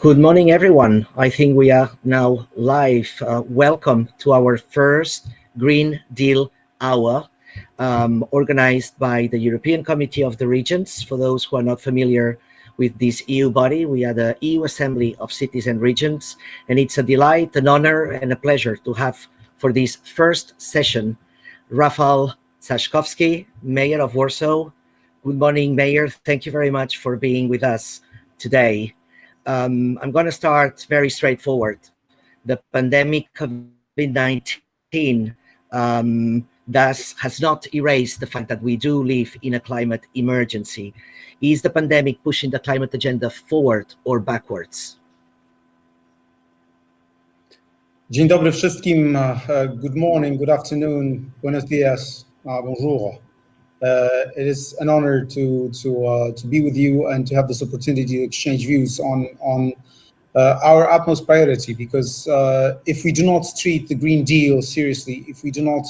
Good morning, everyone. I think we are now live. Uh, welcome to our first Green Deal Hour, um, organized by the European Committee of the Regions. For those who are not familiar with this EU body, we are the EU Assembly of Cities and Regions, and it's a delight, an honor, and a pleasure to have for this first session, Rafał Trzaskowski, Mayor of Warsaw. Good morning, Mayor. Thank you very much for being with us today um, I'm going to start very straightforward. The pandemic COVID-19 um, thus has not erased the fact that we do live in a climate emergency. Is the pandemic pushing the climate agenda forward or backwards? Dzień dobry wszystkim. Uh, good morning, good afternoon, buenos dias, uh, bonjour. Uh, it is an honor to to uh, to be with you and to have this opportunity to exchange views on on uh, our utmost priority. Because uh, if we do not treat the Green Deal seriously, if we do not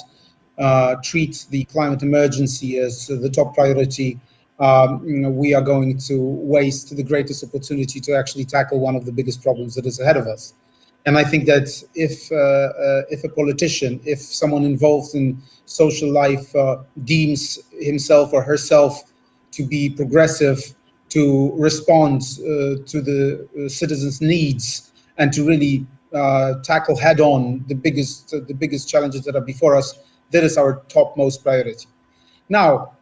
uh, treat the climate emergency as the top priority, um, you know, we are going to waste the greatest opportunity to actually tackle one of the biggest problems that is ahead of us. And I think that if uh, uh, if a politician, if someone involved in social life uh, deems himself or herself to be progressive, to respond uh, to the uh, citizens' needs, and to really uh, tackle head-on the biggest the biggest challenges that are before us, that is our topmost priority. Now,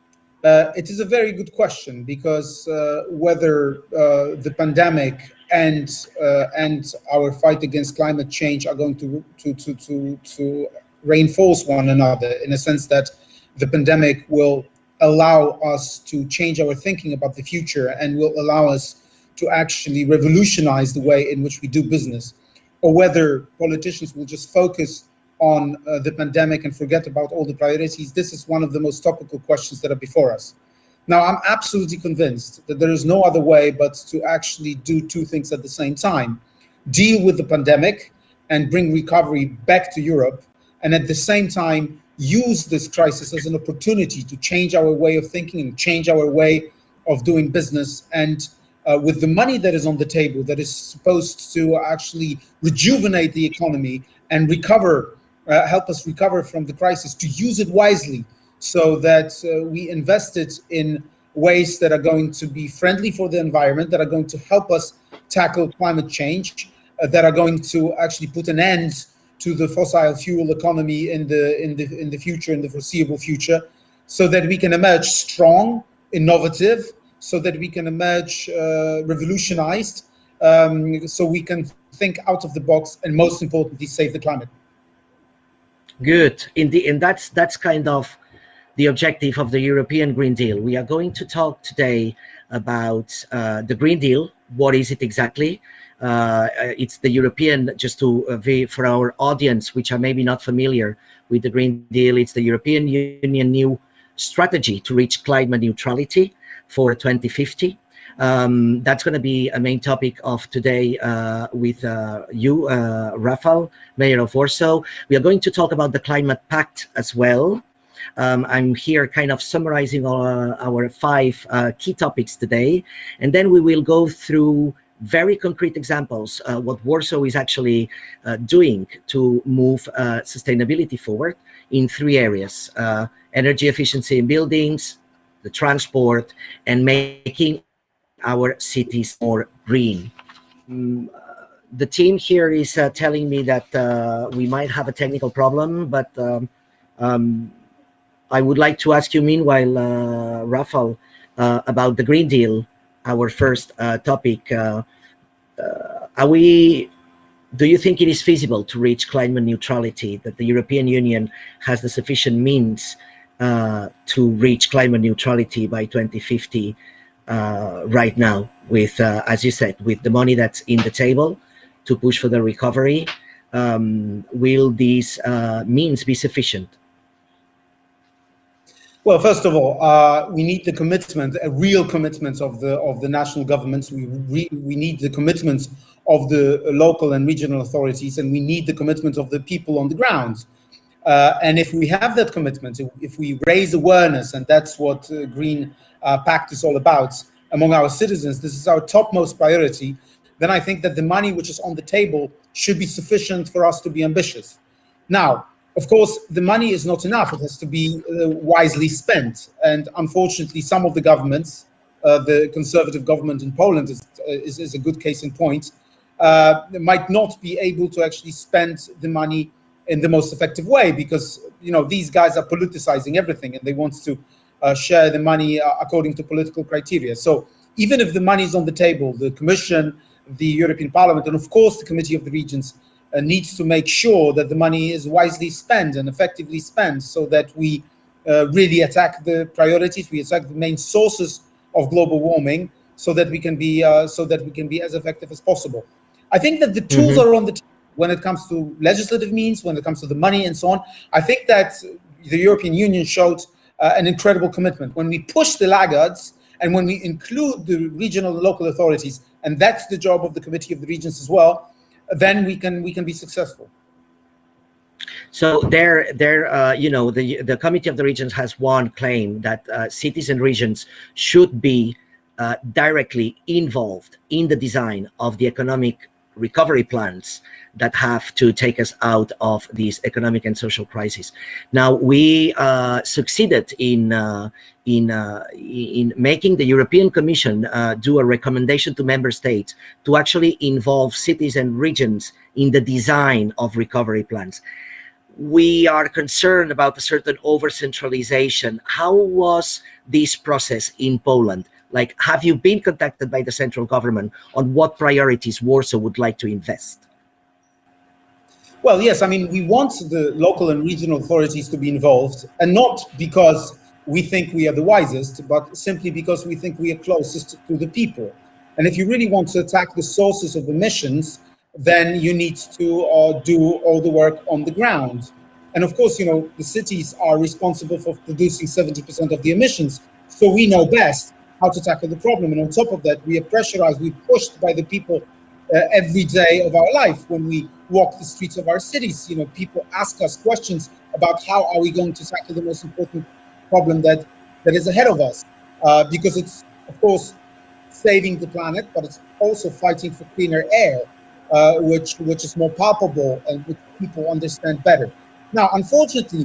it is a very good question because whether the pandemic and uh, and our fight against climate change are going to to to to, to reinforce one another in a sense that the pandemic will allow us to change our thinking about the future and will allow us to actually revolutionize the way in which we do business or whether politicians will just focus on uh, the pandemic and forget about all the priorities, this is one of the most topical questions that are before us. Now, I'm absolutely convinced that there is no other way but to actually do two things at the same time. Deal with the pandemic and bring recovery back to Europe, and at the same time, use this crisis as an opportunity to change our way of thinking and change our way of doing business. And uh, with the money that is on the table that is supposed to actually rejuvenate the economy and recover uh, help us recover from the crisis, to use it wisely so that uh, we invest it in ways that are going to be friendly for the environment, that are going to help us tackle climate change, uh, that are going to actually put an end to the fossil fuel economy in the in the in the future, in the foreseeable future, so that we can emerge strong, innovative, so that we can emerge uh, revolutionized, um, so we can think out of the box, and most importantly, save the climate. Good. Indeed, and that's that's kind of the objective of the European Green Deal. We are going to talk today about uh, the Green Deal. What is it exactly? Uh, it's the European, just to uh, for our audience, which are maybe not familiar with the Green Deal, it's the European Union new strategy to reach climate neutrality for 2050. Um, that's going to be a main topic of today uh, with uh, you, uh, Rafał, Mayor of Warsaw. We are going to talk about the Climate Pact as well. Um, I'm here kind of summarizing our, our five uh, key topics today, and then we will go through very concrete examples uh, what Warsaw is actually uh, doing to move sustainability forward in three areas, energy efficiency in buildings, the transport, and making our cities more green. Mm, uh, the team here is uh, telling me that uh, we might have a technical problem, but um, um, I would like to ask you meanwhile, uh, uh, about the Green Deal, our first uh, topic. are we, do you think it is feasible to reach climate neutrality, that the European Union has the sufficient means to reach climate neutrality by 2050? uh, right now with, uh, as you said, with the money that's in the table to push for the recovery. Um, will these uh, means be sufficient? Well, first of all, uh, we need the commitment, a real commitment of the of the national governments. We we need the commitment of the local and regional authorities, and we need the commitment of the people on the ground. Uh, and if we have that commitment, if we raise awareness, and that's what uh, Green uh, Pact is all about among our citizens, this is our topmost priority, then I think that the money which is on the table should be sufficient for us to be ambitious. Now, of course, the money is not enough. It has to be uh, wisely spent. And unfortunately, some of the governments, uh, the conservative government in Poland is, is, is a good case in point, uh, might not be able to actually spend the money in the most effective way because, you know, these guys are politicizing everything and they want to uh, share the money uh, according to political criteria. So even if the money is on the table, the Commission, the European Parliament, and of course the Committee of the Regions uh, needs to make sure that the money is wisely spent and effectively spent so that we uh, really attack the priorities, we attack the main sources of global warming so that we can be uh, so that we can be as effective as possible. I think that the tools mm -hmm. are on the table when it comes to legislative means, when it comes to the money and so on. I think that the European Union showed uh, an incredible commitment when we push the laggards and when we include the regional and local authorities, and that's the job of the Committee of the Regions as well then we can we can be successful. So there, there, uh, you know, the the Committee of the Regions has one claim that uh, cities and regions should be uh, directly involved in the design of the economic recovery plans that have to take us out of this economic and social crisis. Now we uh, succeeded in uh, in uh, in making the European Commission uh, do a recommendation to member states to actually involve cities and regions in the design of recovery plans. We are concerned about a certain over centralization. How was this process in Poland? Like, have you been contacted by the central government on what priorities Warsaw would like to invest? Well, yes, I mean, we want the local and regional authorities to be involved, and not because we think we are the wisest, but simply because we think we are closest to the people. And if you really want to attack the sources of emissions, then you need to uh, do all the work on the ground. And of course, you know, the cities are responsible for producing 70% of the emissions, so we know best how to tackle the problem. And on top of that, we are pressurized, we're pushed by the people uh, every day of our life when we walk the streets of our cities. You know, people ask us questions about how are we going to tackle the most important problem that, that is ahead of us. Uh, because it's, of course, saving the planet, but it's also fighting for cleaner air, uh, which, which is more palpable and which people understand better. Now, unfortunately,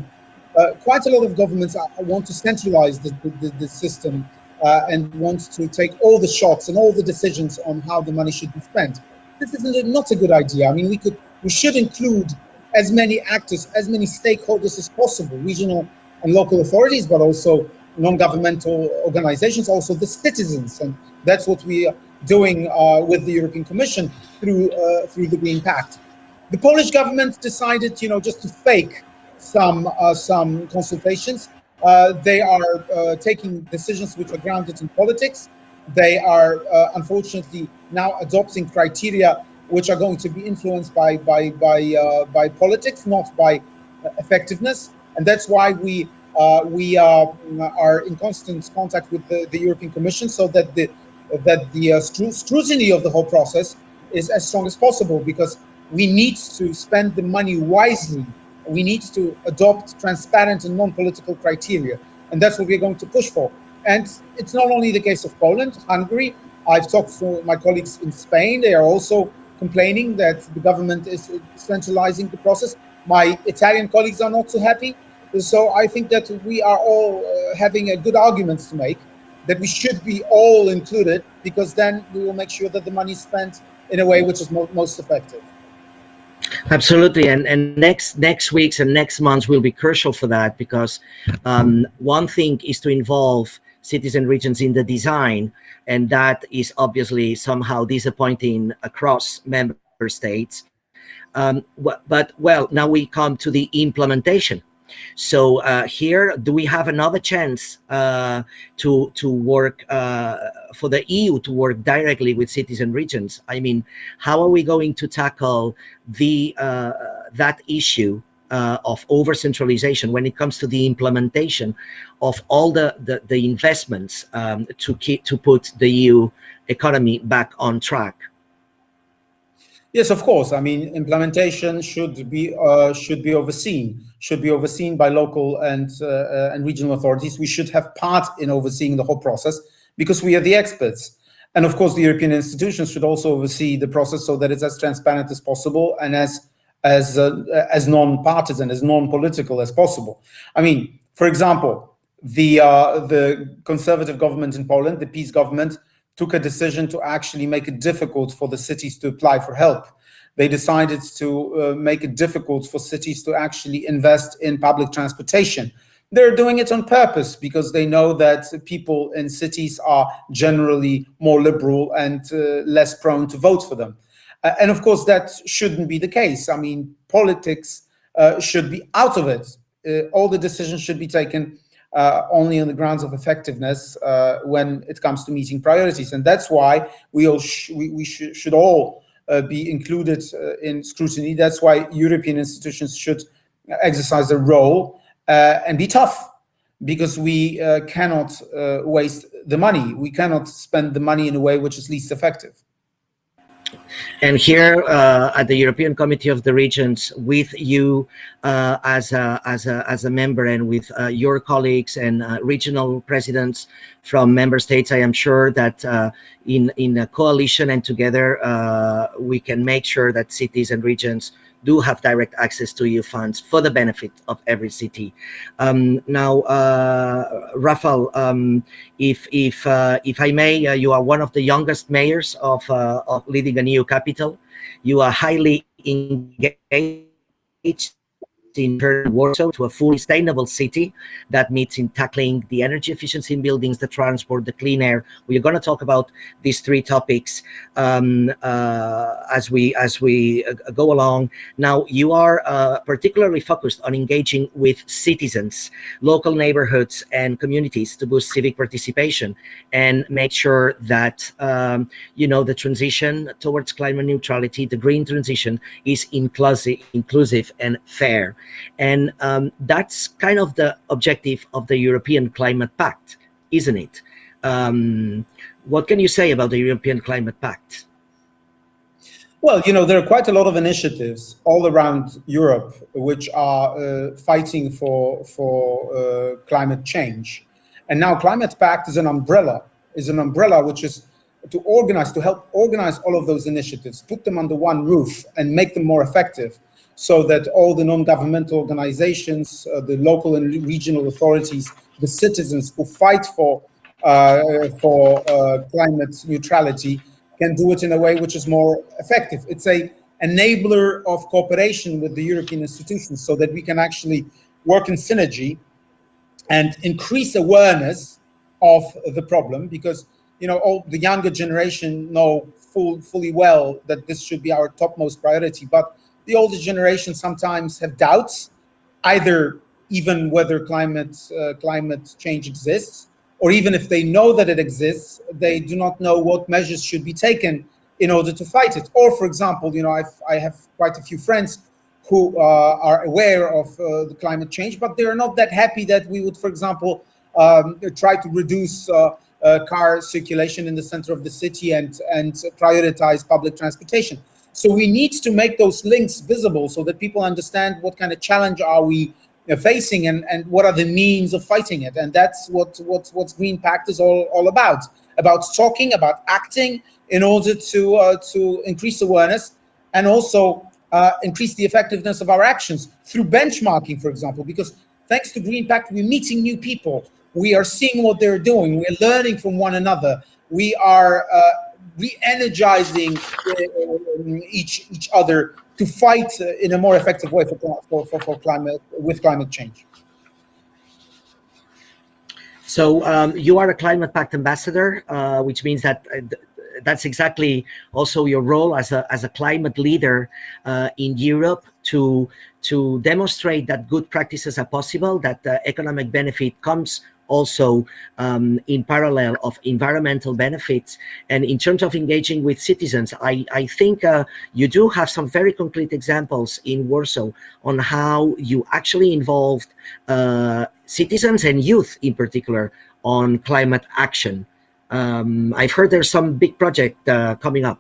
uh, quite a lot of governments want to centralize the, the, the system uh, and wants to take all the shots and all the decisions on how the money should be spent. This is not a good idea. I mean, we could, we should include as many actors, as many stakeholders as possible, regional and local authorities, but also non-governmental organizations, also the citizens. And that's what we are doing uh, with the European Commission through, uh, through the Green Pact. The Polish government decided, you know, just to fake some, uh, some consultations uh, they are uh, taking decisions which are grounded in politics. They are uh, unfortunately now adopting criteria which are going to be influenced by by by by politics, not by effectiveness. And that's why we uh, we uh, are in constant contact with the, the, European Commission, so that the that the uh, scrutiny of the whole process is as strong as possible, because we need to spend the money wisely we need to adopt transparent and non-political criteria. And that's what we're going to push for. And it's not only the case of Poland, Hungary. I've talked to my colleagues in Spain. They are also complaining that the government is centralizing the process. My Italian colleagues are not so happy. So I think that we are all uh, having a good arguments to make that we should be all included because then we will make sure that the money is spent in a way which is mo most effective. Absolutely, and and next next weeks and next months will be crucial for that because um, one thing is to involve cities and regions in the design, and that is obviously somehow disappointing across member states. Um, but well, now we come to the implementation so uh, here, do we have another chance uh, to to work uh, for the EU to work directly with cities and regions? I mean, how are we going to tackle the uh, that issue uh, of over centralization when it comes to the implementation of all the the, the investments um, to keep to put the EU economy back on track? Yes, of course. I mean, implementation should be uh, should be overseen should be overseen by local and uh, uh, and regional authorities. We should have part in overseeing the whole process because we are the experts. And of course, the European institutions should also oversee the process so that it's as transparent as possible and as as uh, as non-partisan, as non-political as possible. I mean, for example, the uh, the conservative government in Poland, the PiS government, took a decision to actually make it difficult for the cities to apply for help. They decided to uh, make it difficult for cities to actually invest in public transportation they're doing it on purpose because they know that people in cities are generally more liberal and uh, less prone to vote for them. Uh, and of course, that shouldn't be the case. I mean, politics uh, should be out of it. Uh, all the decisions should be taken uh, only on the grounds of effectiveness uh, when it comes to meeting priorities. And that's why we all sh we, we sh should all be included in scrutiny. That's why European institutions should exercise a role uh, and be tough because we uh, cannot uh, waste the money. We cannot spend the money in a way which is least effective. And here uh, at the European Committee of the Regions, with you uh, as, a, as, a, as a member and with uh, your colleagues and regional presidents from member states, I am sure that in, in a coalition and together, we can make sure that cities and regions do have direct access to EU funds for the benefit of every city. Um, now, uh, Rafael, um, if if uh, if I may, uh, you are one of the youngest mayors of, uh, of leading a new capital. You are highly engaged in turn Warsaw to a fully sustainable city that meets in tackling the energy efficiency in buildings, the transport, the clean air. We're going to talk about these three topics um, uh, as we as we uh, go along. Now, you are uh, particularly focused on engaging with citizens, local neighborhoods, and communities to boost civic participation and make sure that um, you know the transition towards climate neutrality, the green transition, is inclusive, inclusive and fair. And um, that's kind of the objective of the European Climate Pact, isn't it? Um, what can you say about the European Climate Pact? Well, you know, there are quite a lot of initiatives all around Europe which are uh, fighting for, for uh, climate change. And now Climate Pact is an umbrella, is an umbrella which is to organize, to help organize all of those initiatives, put them under one roof and make them more effective so that all the non-governmental organizations, uh, the local and regional authorities, the citizens who fight for uh, for uh, climate neutrality can do it in a way which is more effective. It's a enabler of cooperation with the European institutions so that we can actually work in synergy and increase awareness of the problem because you know all the younger generation know full, fully well that this should be our topmost priority but the older generation sometimes have doubts, either even whether climate, uh, climate change exists, or even if they know that it exists, they do not know what measures should be taken in order to fight it. Or, for example, you know, I've, I have quite a few friends who uh, are aware of uh, the climate change, but they are not that happy that we would, for example, um, try to reduce uh, uh, car circulation in the center of the city and, and prioritize public transportation. So we need to make those links visible so that people understand what kind of challenge are we uh, facing and, and what are the means of fighting it. And that's what, what, what Green Pact is all, all about, about talking, about acting in order to, uh, to increase awareness and also uh, increase the effectiveness of our actions through benchmarking, for example, because thanks to Green Pact, we're meeting new people. We are seeing what they're doing. We're learning from one another. We are uh, re-energizing uh, each each other to fight uh, in a more effective way for, for, for, for climate with climate change. So um, you are a climate pact ambassador, uh, which means that uh, that's exactly also your role as a as a climate leader uh, in Europe to to demonstrate that good practices are possible, that the economic benefit comes also um, in parallel of environmental benefits. And in terms of engaging with citizens, I, I think uh, you do have some very concrete examples in Warsaw on how you actually involved uh, citizens and youth in particular on climate action. Um, I've heard there's some big project uh, coming up.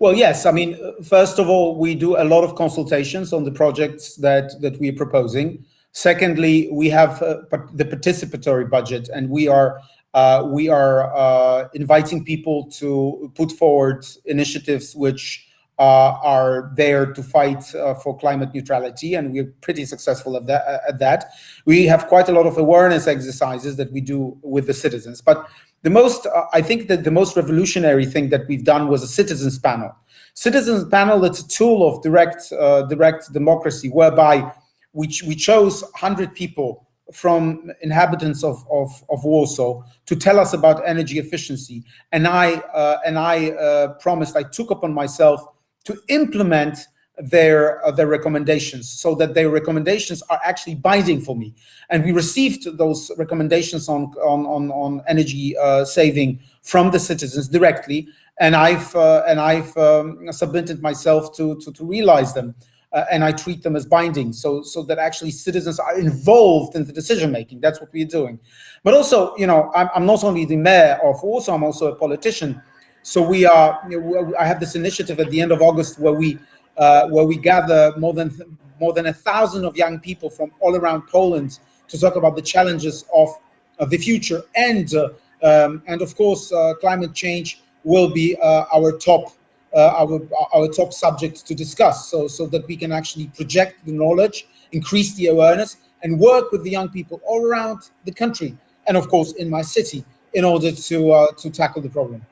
Well, yes. I mean, first of all, we do a lot of consultations on the projects that that we're proposing. Secondly, we have uh, the participatory budget, and we are uh, Uh, we are uh, inviting people to put forward initiatives which uh, are there to fight uh, for climate neutrality, and we're pretty successful at that, at that. We have quite a lot of awareness exercises that we do with the citizens. But the most, uh, I think that the most revolutionary thing that we've done was a citizens panel. Citizens panel, it's a tool of direct, uh, direct democracy whereby we, we chose 100 people from inhabitants of, of, of, Warsaw to tell us about energy efficiency. And I, uh, and I uh, promised, I took upon myself to implement their uh, their recommendations so that their recommendations are actually binding for me. And we received those recommendations on on on, on energy uh, saving from the citizens directly. And i've uh, and i've um, submitted myself to to, to realize them uh, and I treat them as binding so so that actually citizens are involved in the decision making. That's what we're doing. But also, you know, I'm, I'm not only the mayor of Warsaw, I'm also a politician. So we are. You know, I have this initiative at the end of August where we uh, where we gather more than more than a thousand of young people from all around Poland to talk about the challenges of, of the future and uh, um, and of course uh, climate change will be uh, our top our, our top subjects to discuss so, so that we can actually project the knowledge, increase the awareness, and work with the young people all around the country, and of course in my city, in order to, uh, to tackle the problem.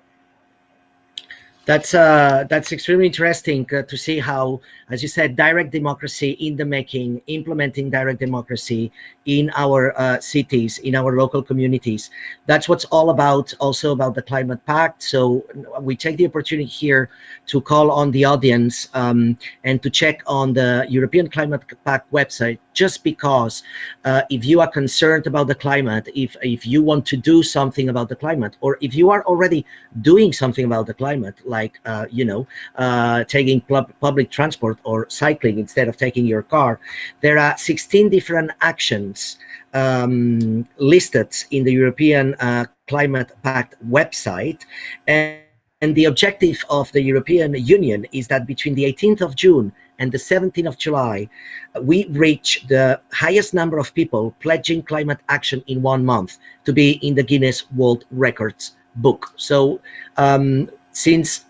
That's uh, that's extremely interesting uh, to see how, as you said, direct democracy in the making, implementing direct democracy in our uh, cities, in our local communities. That's what's all about. Also about the Climate Pact. So we take the opportunity here to call on the audience um, and to check on the European Climate Pact website just because uh, if you are concerned about the climate, if, if you want to do something about the climate, or if you are already doing something about the climate, like, uh, you know, uh, taking public transport or cycling instead of taking your car, there are 16 different actions um, listed in the European uh, Climate Pact website. And and the objective of the European Union is that between the 18th of June and the 17th of July, we reach the highest number of people pledging climate action in one month to be in the Guinness World Records book. So um, since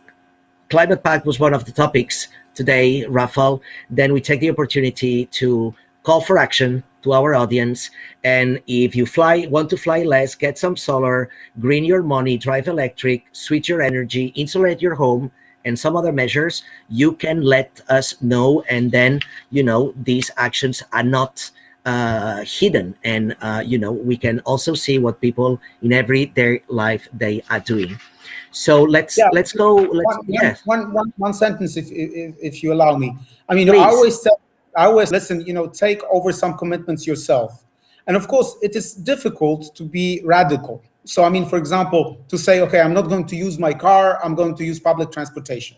Climate Pact was one of the topics today, Rafal, then we take the opportunity to call for action to our audience. And if you fly, want to fly less, get some solar, green your money, drive electric, switch your energy, insulate your home, and some other measures, you can let us know. And then, you know, these actions are not uh, hidden. And, uh, you know, we can also see what people in everyday life they are doing. So let's yeah. let's go. Let's, one, yeah. one, one, one sentence, if, if, if you allow me. I mean, Please. I always tell, I always listen. You know, take over some commitments yourself, and of course, it is difficult to be radical. So, I mean, for example, to say, okay, I'm not going to use my car, I'm going to use public transportation.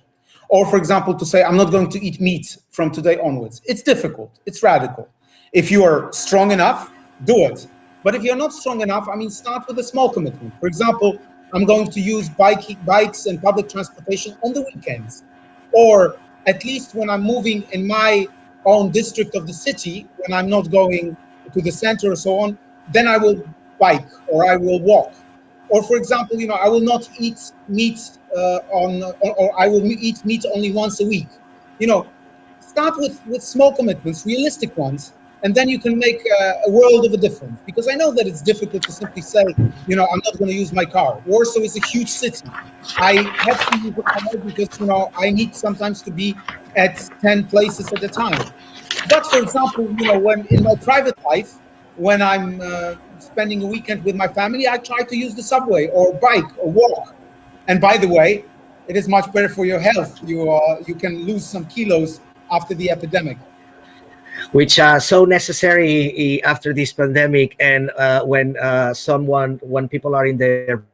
Or, for example, to say, I'm not going to eat meat from today onwards. It's difficult, it's radical. If you are strong enough, do it. But if you're not strong enough, I mean, start with a small commitment. For example, I'm going to use bike, bikes and public transportation on the weekends. Or at least when I'm moving in my own district of the city, when I'm not going to the center or so on, then I will bike or I will walk. Or for example, you know, I will not eat meat uh, on, or, or, I will eat meat only once a week. You know, start with, with small commitments, realistic ones, and then you can make a, a world of a difference. Because I know that it's difficult to simply say, you know, I'm not going to use my car. Warsaw is a huge city. I have to use the car because, you know, I need sometimes to be at 10 places at a time. But for example, you know, when in my private life, when I'm uh, spending a weekend with my family, I try to use the subway or bike or walk. And by the way, it is much better for your health. You, uh, you can lose some kilos after the epidemic. Which are so necessary after this pandemic and uh, when uh, someone, when people are in their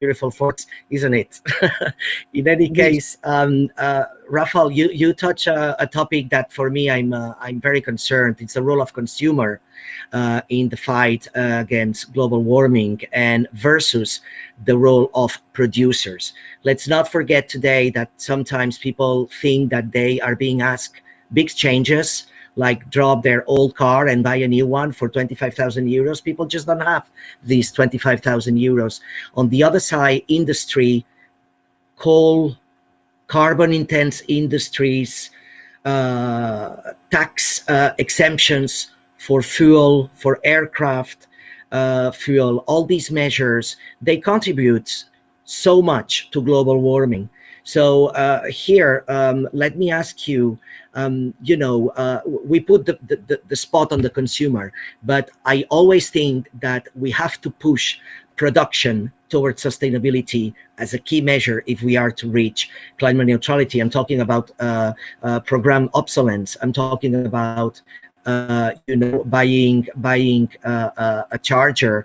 beautiful forts, isn't it? in any case, um, uh, Rafal, you, you touch a, a, topic that for me, I'm, uh, I'm very concerned. It's the role of consumer uh, in the fight uh, against global warming and versus the role of producers. Let's not forget today that sometimes people think that they are being asked big changes like drop their old car and buy a new one for 25,000 euros. People just don't have these 25,000 euros. On the other side, industry, coal, carbon intense industries, uh, tax uh, exemptions for fuel, for aircraft, uh, fuel, all these measures, they contribute so much to global warming. So uh, here, um, let me ask you, um, you know, uh, we put the, the, the spot on the consumer, but I always think that we have to push production towards sustainability as a key measure if we are to reach climate neutrality. I'm talking about uh, uh, program obsolescence. I'm talking about uh, you know, buying buying uh, uh, a charger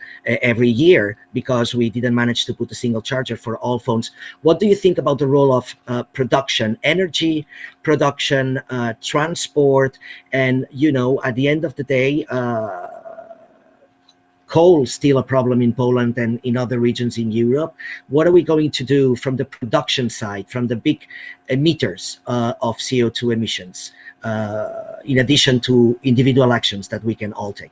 every year because we didn't manage to put a single charger for all phones. What do you think about the role of uh, production, energy production, uh, transport, and you know, at the end of the day, uh, coal still a problem in Poland and in other regions in Europe. What are we going to do from the production side, from the big emitters of CO2 emissions? Uh, in addition to individual actions that we can all take?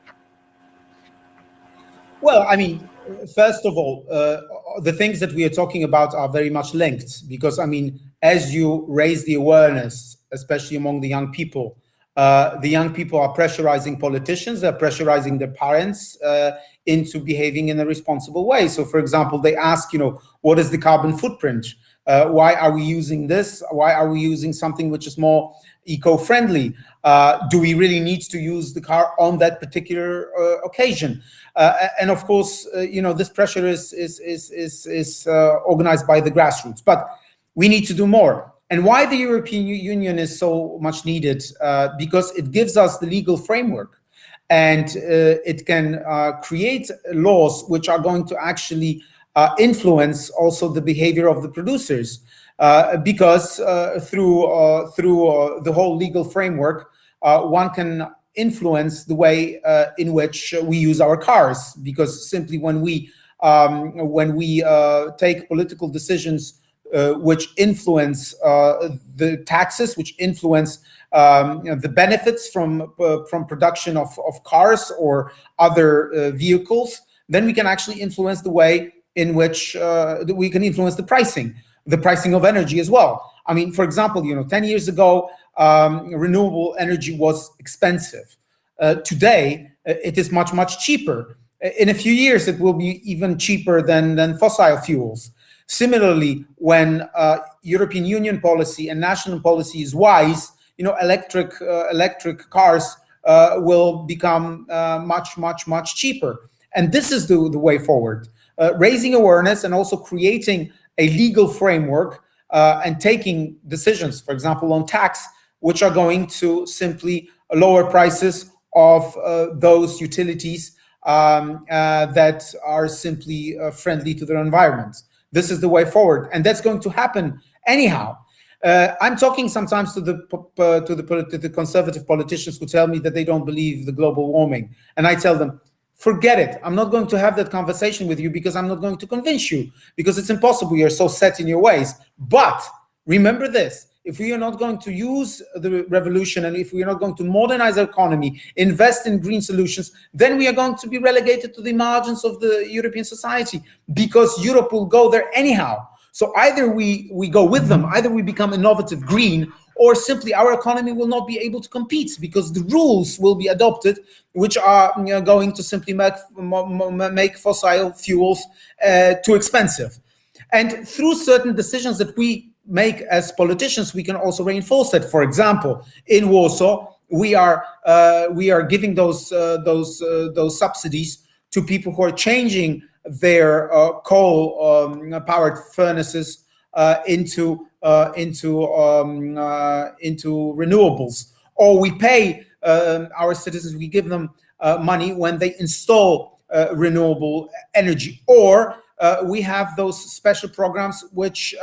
Well, I mean, first of all, uh, the things that we are talking about are very much linked because, I mean, as you raise the awareness, especially among the young people, uh, the young people are pressurizing politicians, they're pressurizing their parents uh, into behaving in a responsible way. So, for example, they ask, you know, what is the carbon footprint? Uh, why are we using this? Why are we using something which is more eco-friendly? Uh, do we really need to use the car on that particular uh, occasion? Uh, and of course, uh, you know, this pressure is, is, is, is, is uh, organized by the grassroots, but we need to do more. And why the European Union is so much needed? Uh, because it gives us the legal framework and it can create laws which are going to actually influence also the behavior of the producers. Uh, because uh, through uh, through the whole legal framework, one can influence the way in which we use our cars. Because simply when we um, when we take political decisions uh, which influence uh, the taxes, which influence um, you know, the benefits from uh, from production of, of cars or other vehicles, then we can actually influence the way in which we can influence the pricing the pricing of energy as well. I mean, for example, you know, 10 years ago, um, renewable energy was expensive. Uh, today, uh, it is much, much cheaper. In a few years, it will be even cheaper than, than fossil fuels. Similarly, when uh, European Union policy and national policy is wise, you know, electric uh, electric cars uh, will become uh, much, much, much cheaper. And this is the, the way forward. raising awareness and also creating a legal framework uh, and taking decisions, for example, on tax, which are going to simply lower prices of uh, those utilities um, uh, that are simply uh, friendly to their environment. This is the way forward, and that's going to happen anyhow. Uh, I'm talking sometimes to the to the to the conservative politicians who tell me that they don't believe the global warming, and I tell them forget it. I'm not going to have that conversation with you because I'm not going to convince you because it's impossible. You're so set in your ways. But remember this, if we are not going to use the revolution and if we are not going to modernize our economy, invest in green solutions, then we are going to be relegated to the margins of the European society because Europe will go there anyhow. So either we, we go with them, either we become innovative green, or simply our economy will not be able to compete because the rules will be adopted, which are you know, going to simply make, make fossil fuels uh, too expensive. And through certain decisions that we make as politicians, we can also reinforce that. For example, in Warsaw, we are uh, we are giving those uh, those uh, those subsidies to people who are changing their uh, coal-powered um, furnaces uh, into into um, into renewables, or we pay um, our citizens, we give them money when they install renewable energy, or we have those special programs which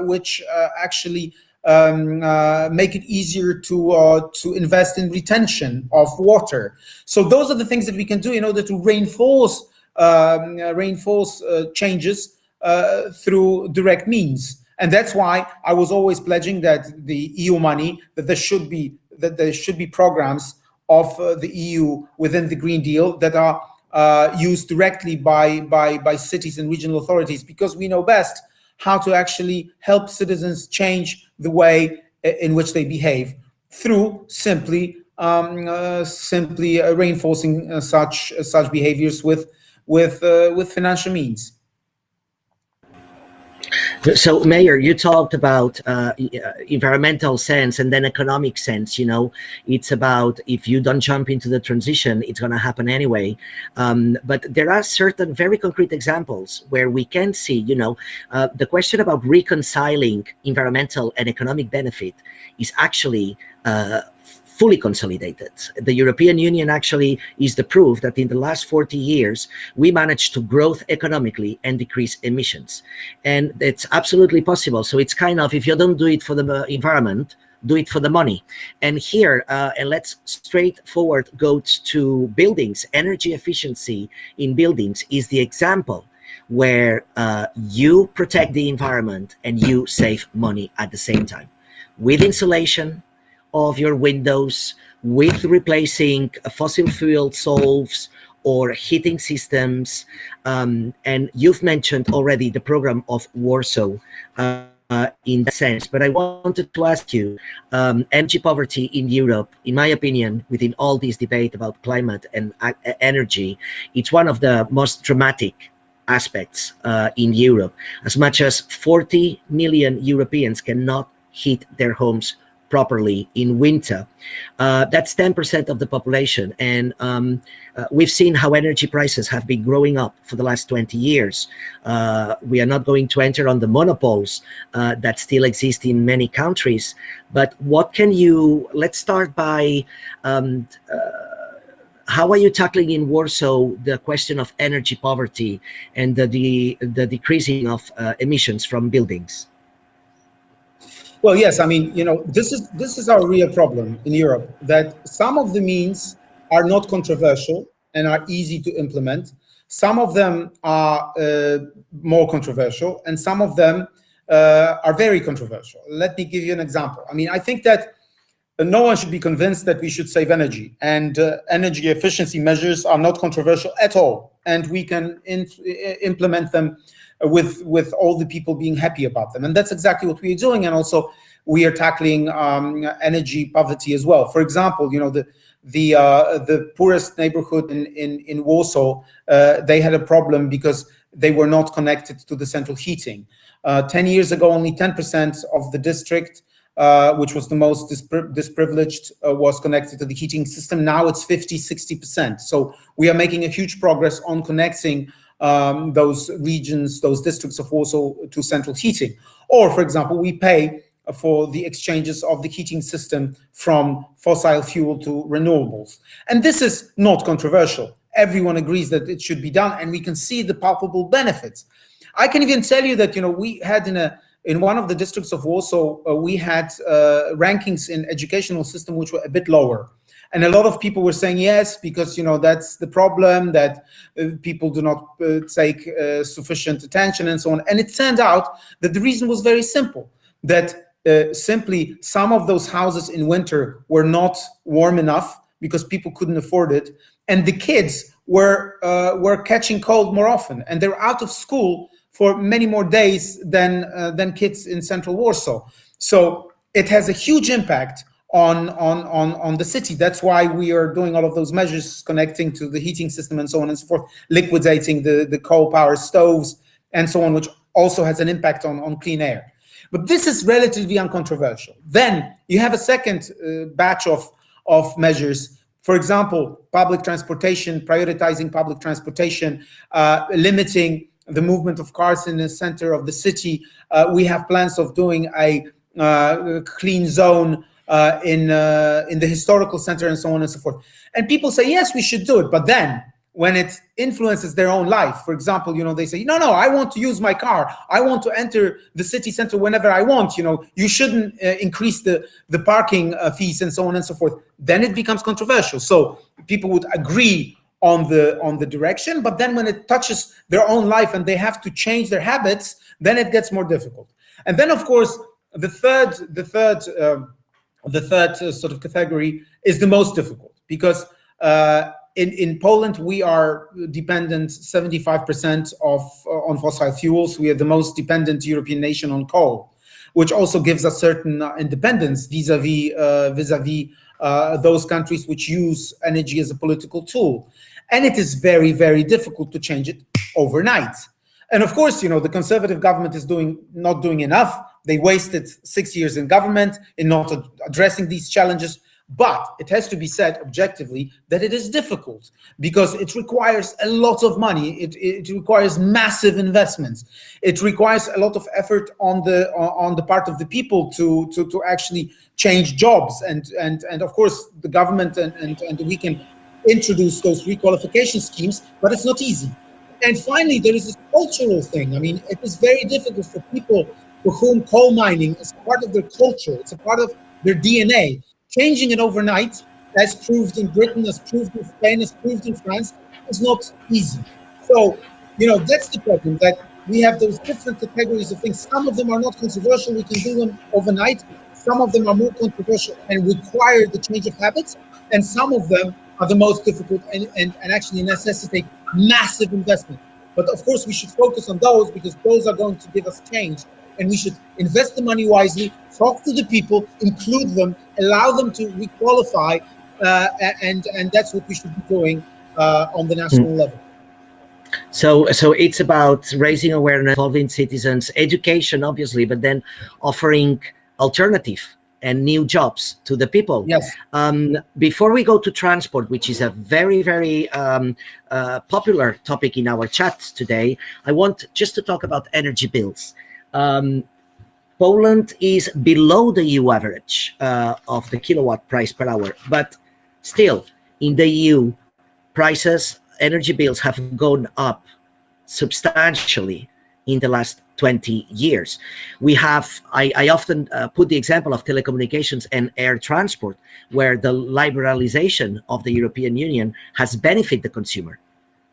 which actually um, uh, make it easier to uh, to invest in retention of water. So those are the things that we can do in order to reinforce um, uh, reinforce uh, changes uh, through direct means. And that's why I was always pledging that the EU money, that there should be that there should be programs of uh, the EU within the Green Deal that are uh, used directly by, by, by cities and regional authorities because we know best how to actually help citizens change the way in which they behave through simply um, uh, simply uh, reinforcing uh, such such behaviors with with with financial means. So, Mayor, you talked about uh, environmental sense and then economic sense. You know, it's about if you don't jump into the transition, it's going to happen anyway. Um, but there are certain very concrete examples where we can see, you know, uh, the question about reconciling environmental and economic benefit is actually uh, fully consolidated. The European Union actually is the proof that in the last 40 years, we managed to grow economically and decrease emissions. And it's absolutely possible. So it's kind of, if you don't do it for the uh, environment, do it for the money. And here, uh, and let's straightforward go to buildings. Energy efficiency in buildings is the example where uh, you protect the environment and you save money at the same time. With insulation, of your windows with replacing fossil fuel stoves or heating systems. Um, and you've mentioned already the program of Warsaw uh, in that sense. But I wanted to ask you, um, energy poverty in Europe, in my opinion, within all this debate about climate and uh, energy, it's one of the most dramatic aspects uh, in Europe. As much as 40 million Europeans cannot heat their homes properly in winter. Uh, that's 10% of the population. And um, uh, we've seen how energy prices have been growing up for the last 20 years. Uh, we are not going to enter on the monopoles uh, that still exist in many countries. But what can you, let's start by, um, uh, how are you tackling in Warsaw the question of energy poverty and the, the, the decreasing of uh, emissions from buildings? Well, yes, I mean, you know, this is this is our real problem in Europe that some of the means are not controversial and are easy to implement. Some of them are uh, more controversial, and some of them uh, are very controversial. Let me give you an example. I mean, I think that no one should be convinced that we should save energy, and uh, energy efficiency measures are not controversial at all, and we can implement them with with all the people being happy about them and that's exactly what we are doing and also we are tackling um, energy poverty as well for example you know the the uh, the poorest neighborhood in in, in Warsaw uh, they had a problem because they were not connected to the central heating uh, 10 years ago only 10% of the district uh, which was the most disprivileged, uh, was connected to the heating system. Now it's 50, 60%. So we are making a huge progress on connecting um, those regions, those districts of Warsaw to central heating. Or, for example, we pay for the exchanges of the heating system from fossil fuel to renewables. And this is not controversial. Everyone agrees that it should be done, and we can see the palpable benefits. I can even tell you that, you know, we had in a in one of the districts of Warsaw, uh, we had uh, rankings in educational system which were a bit lower and a lot of people were saying yes because you know that's the problem that uh, people do not uh, take uh, sufficient attention and so on. And it turned out that the reason was very simple that uh, simply some of those houses in winter were not warm enough because people couldn't afford it and the kids were uh, were catching cold more often. And they're out of school for many more days than uh, than kids in central warsaw. So it has a huge impact on, on, on, on the city. That's why we are doing all of those measures connecting to the heating system and so on and so forth, liquidating the, the coal power stoves and so on, which also has an impact on, on clean air. But this is relatively uncontroversial. Then you have a second uh, batch of, of measures for example, public transportation, prioritizing public transportation, uh, limiting the movement of cars in the center of the city. Uh, we have plans of doing a uh, clean zone uh, in uh, in the historical center and so on and so forth. And people say, yes, we should do it. But then when it influences their own life, for example, you know, they say, no, no, I want to use my car. I want to enter the city center whenever I want. You know, you shouldn't uh, increase the, the parking uh, fees and so on and so forth. Then it becomes controversial. So people would agree on the on the direction, but then when it touches their own life and they have to change their habits, then it gets more difficult. And then, of course, the third the third um, the third uh, sort of category is the most difficult because uh, in, in Poland, we are dependent 75% of uh, on fossil fuels. We are the most dependent European nation on coal, which also gives us certain independence vis-a-vis vis-a-vis uh, those countries which use energy as a political tool. And it is very, very difficult to change it overnight. And of course, you know, the conservative government is doing not doing enough. They wasted six years in government in not ad addressing these challenges. But it has to be said objectively that it is difficult because it requires a lot of money. It, it requires massive investments. It requires a lot of effort on the on the part of the people to to, to actually change jobs. And and and of course the government and, and, and we can introduce those requalification schemes, but it's not easy. And finally, there is this cultural thing. I mean, it is very difficult for people for whom coal mining is part of their culture. It's a part of their DNA changing it overnight, as proved in Britain, as proved in Spain, as proved in France, is not easy. So, you know, that's the problem that we have those different categories of things. Some of them are not controversial, we can do them overnight. Some of them are more controversial and require the change of habits. And some of them are the most difficult and, and, and actually necessitate massive investment. But of course, we should focus on those because those are going to give us change. And we should invest the money wisely, talk to the people, include them, allow them to requalify, uh, and and that's what we should be doing uh, on the national mm. level. So, so it's about raising awareness, involving citizens, education, obviously, but then offering alternative and new jobs to the people. Yes. Um, before we go to transport, which is a very, very um, uh, popular topic in our chat today, I want just to talk about energy bills. Um, Poland is below the EU average uh, of the kilowatt price per hour, but still in the EU, prices, energy bills have gone up substantially in the last 20 years. We have, I, I often uh, put the example of telecommunications and air transport, where the liberalization of the European Union has benefited the consumer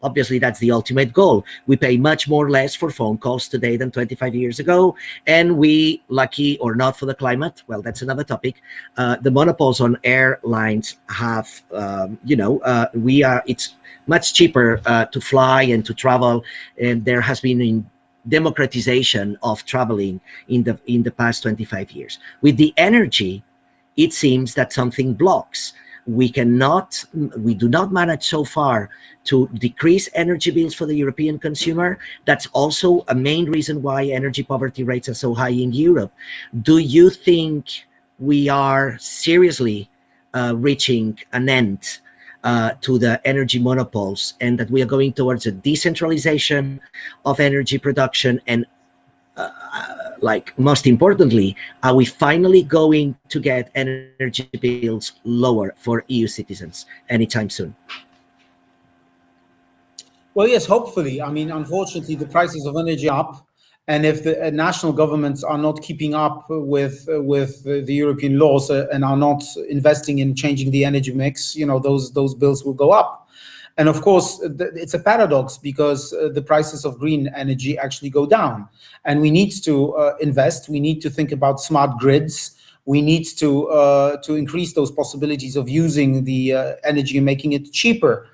obviously that's the ultimate goal. We pay much more less for phone calls today than 25 years ago and we lucky or not for the climate well that's another topic uh, the monopoles on airlines have um, you know uh, we are it's much cheaper uh, to fly and to travel and there has been in democratization of traveling in the in the past 25 years. With the energy it seems that something blocks we cannot, we do not manage so far to decrease energy bills for the European consumer. That's also a main reason why energy poverty rates are so high in Europe. Do you think we are seriously uh, reaching an end uh, to the energy monopoles and that we are going towards a decentralization of energy production and uh, like most importantly, are we finally going to get energy bills lower for EU citizens anytime soon? Well, yes, hopefully. I mean, unfortunately, the prices of energy up, and if the uh, national governments are not keeping up with uh, with the European laws uh, and are not investing in changing the energy mix, you know, those those bills will go up. And of course, it's a paradox because uh, the prices of green energy actually go down. And we need to uh, invest. We need to think about smart grids. We need to uh, to increase those possibilities of using the uh, energy and making it cheaper,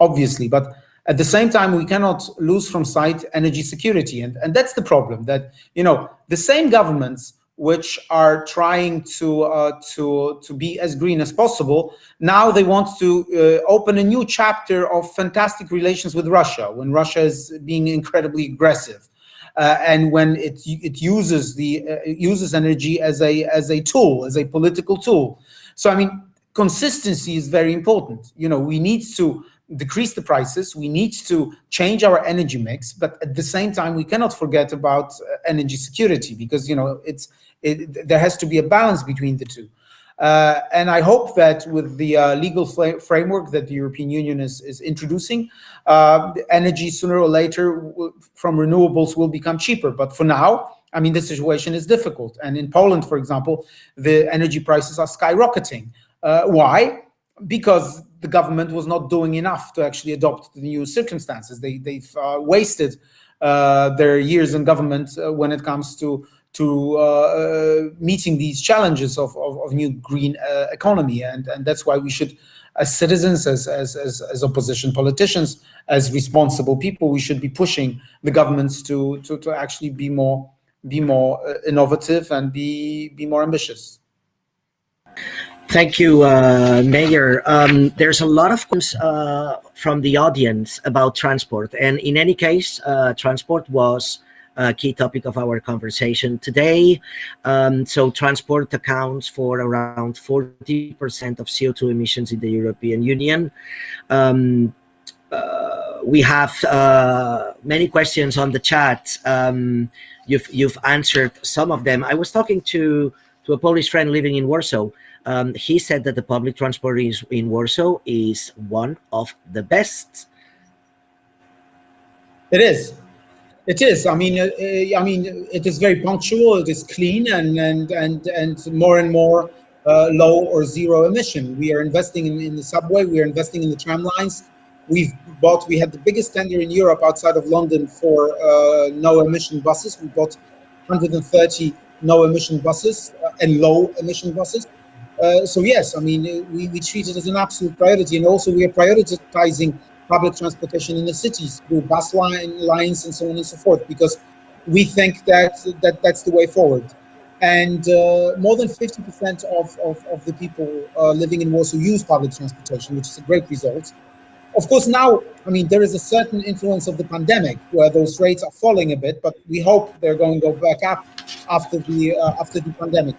obviously. But at the same time, we cannot lose from sight energy security. And, and that's the problem that, you know, the same governments which are trying to uh, to to be as green as possible. Now they want to uh, open a new chapter of fantastic relations with Russia when Russia is being incredibly aggressive. Uh, and when it it uses the uh, uses energy as a as a tool as a political tool so i mean consistency is very important you know we need to decrease the prices we need to change our energy mix but at the same time we cannot forget about uh, energy security because you know it's it, there has to be a balance between the two. Uh, and I hope that with the uh, legal framework that the European Union is, is introducing, uh, energy sooner or later from renewables will become cheaper. But for now, I mean, the situation is difficult. And in Poland, for example, the energy prices are skyrocketing. Uh, why? Because the government was not doing enough to actually adopt the new circumstances. They, they've uh, wasted uh, their years in government when it comes to to uh, uh, meeting these challenges of, of, of new green uh, economy. And, and that's why we should as citizens, as, as, as, as opposition politicians, as responsible people, we should be pushing the governments to, to, to actually be more, be more uh, innovative and be, be more ambitious. Thank you, uh, Mayor. Um, there's a lot of questions uh, from the audience about transport. And in any case, uh, transport was a key topic of our conversation today. Um, so transport accounts for around 40% of CO2 emissions in the European Union. Um, uh, we have uh, many questions on the chat. Um, you've, you've answered some of them. I was talking to, to a Polish friend living in Warsaw um, he said that the public transport is, in Warsaw is one of the best. It is. It is. I mean, uh, uh, I mean, it is very punctual. It is clean and and and and more and more uh, low or zero emission. We are investing in, in the subway. We are investing in the tram lines. We've bought. We had the biggest tender in Europe outside of London for uh, no emission buses. We bought 130 no emission buses uh, and low emission buses. Uh, so yes, I mean, we, we treat it as an absolute priority. And also we are prioritizing public transportation in the cities through bus line, lines and so on and so forth, because we think that, that that's the way forward. And uh, more than 50% of, of, of, the people uh, living in Warsaw use public transportation, which is a great result. Of course, now, I mean, there is a certain influence of the pandemic where those rates are falling a bit, but we hope they're going to go back up after the, uh, after the pandemic.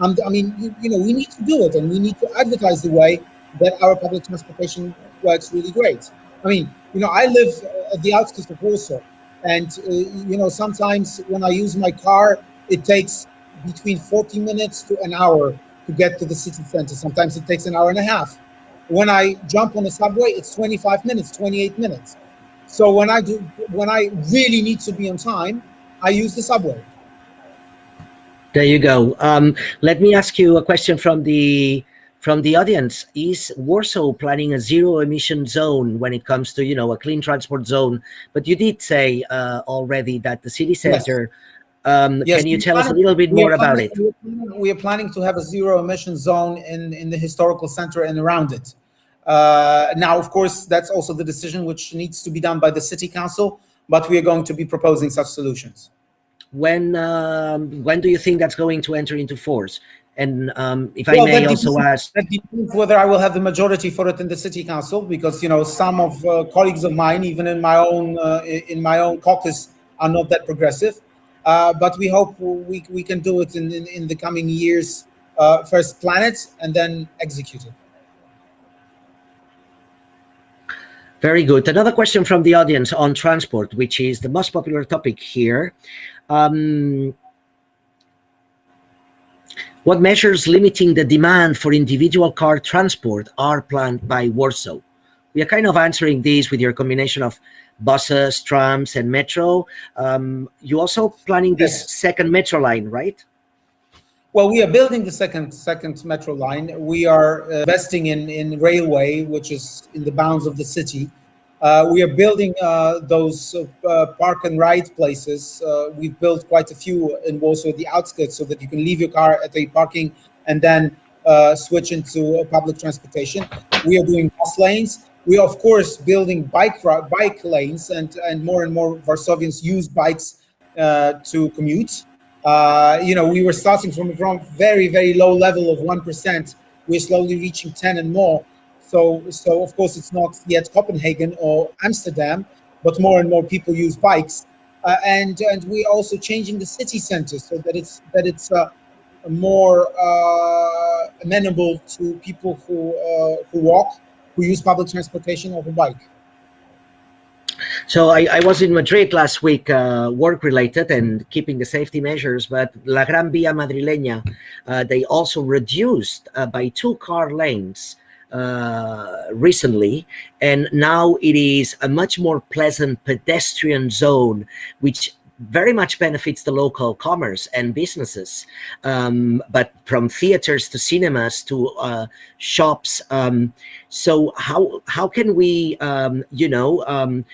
And I mean, you, you, know, we need to do it and we need to advertise the way that our public transportation works really great. I mean, you know, I live at the outskirts of Warsaw and, uh, you know, sometimes when I use my car, it takes between 40 minutes to an hour to get to the city center. Sometimes it takes an hour and a half. When I jump on the subway, it's 25 minutes, 28 minutes. So when I do, when I really need to be on time, I use the subway. There you go. Um, let me ask you a question from the from the audience. Is Warsaw planning a zero emission zone when it comes to you know a clean transport zone? But you did say uh, already that the city center. Yes. Um, yes, can you tell us a little bit more about it? We are planning to have a zero emission zone in in the historical center and around it. Uh, now, of course, that's also the decision which needs to be done by the city council, but we are going to be proposing such solutions when um, when do you think that's going to enter into force? And um, if well, I may also ask, that depends whether I will have the majority for it in the city council, because you know some of uh, colleagues of mine, even in my own uh, in my own caucus, are not that progressive. Uh, but we hope we we can do it in in, in the coming years. Uh, first plan it and then execute it. Very good. Another question from the audience on transport, which is the most popular topic here. Um, what measures limiting the demand for individual car transport are planned by Warsaw? We are kind of answering these with your combination of buses, trams, and metro. Um, you are also planning this yes. second metro line, right? Well, we are building the second second metro line. We are investing in in railway, which is in the bounds of the city. Uh, we are building uh, those uh, park and ride places. Uh, we've built quite a few in Warsaw, the outskirts, so that you can leave your car at a parking and then uh, switch into public transportation. We are doing bus lanes. We are, of course, building bike bike lanes, and and more and more Warsavians use bikes uh, to commute. you know, we were starting from from very very low level of one percent. We're slowly reaching ten and more so, so of course, it's not yet Copenhagen or Amsterdam, but more and more people use bikes, uh, and and we're also changing the city center so that it's that it's uh, more uh, amenable to people who uh, who walk, who use public transportation or who bike. So I, I, was in Madrid last week, uh, work related and keeping the safety measures, but La Gran Via Madrileña, uh, they also reduced uh, by two car lanes uh, recently, and now it is a much more pleasant pedestrian zone, which very much benefits the local commerce and businesses. Um, but from theaters to cinemas to uh, shops. Um, so how how can we, um, you know, um,